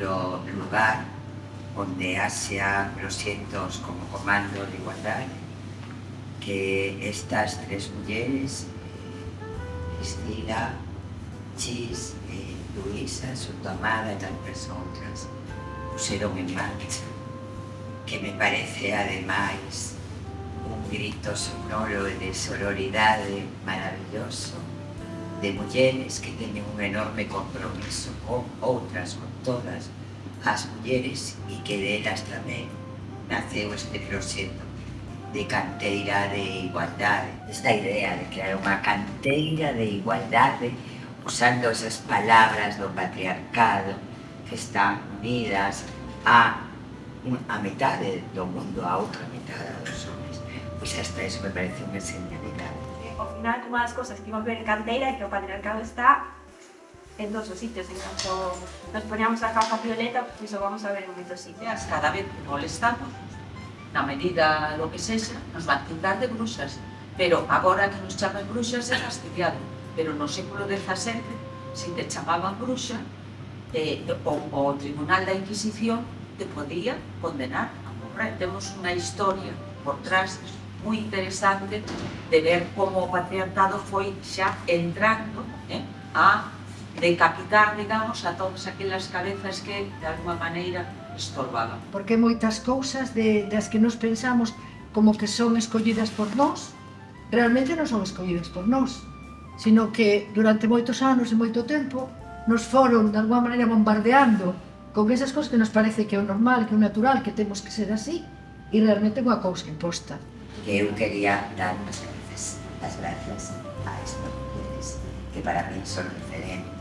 nuestro lugar donde Asia, los cientos como comando de igualdad, que estas tres mujeres, Cristina, Chis y Luisa, su tomada y tantas otras, pusieron en marcha, que me parece además un grito sonoro de sororidad maravilloso. de mulleres que teñen un enorme compromiso con outras, con todas as mulleres e que delas tamén naceu este proxecto de canteira de igualdade. Esta idea de crear unha canteira de igualdade usando esas palabras do patriarcado que están unidas a, a metade do mundo, a outra metade dos homens. Pois esta iso me parece unha señalidade. Ao final, unha das cousas que imos ver en Canteira é que o patriarcado está en todos os sitios, en canto nos poñamos a capa violeta, pois o vamos a ver en moitos sitios. Cada vez que molestamos, na medida lo que sexa, nos van tildar de bruxas, pero agora que nos chaman bruxas é fastidiado, pero no século XVII, se te chamaban bruxa, eh, o, o Tribunal da Inquisición te podía condenar a morrer. Temos unha historia por trás moi interesante de ver como o patriarcado foi xa entrando eh, a decapitar, digamos, a todas aquelas cabezas que, de alguma maneira, estorbaban. Porque moitas cousas de, das que nos pensamos como que son escollidas por nós, realmente non son escollidas por nós, sino que durante moitos anos e moito tempo nos foron, de alguma maneira, bombardeando con esas cousas que nos parece que é o normal, que é o natural, que temos que ser así, e realmente é unha cousa imposta. Que eu quería dar as gracias, as gracias a estas mujeres que para mí son referentes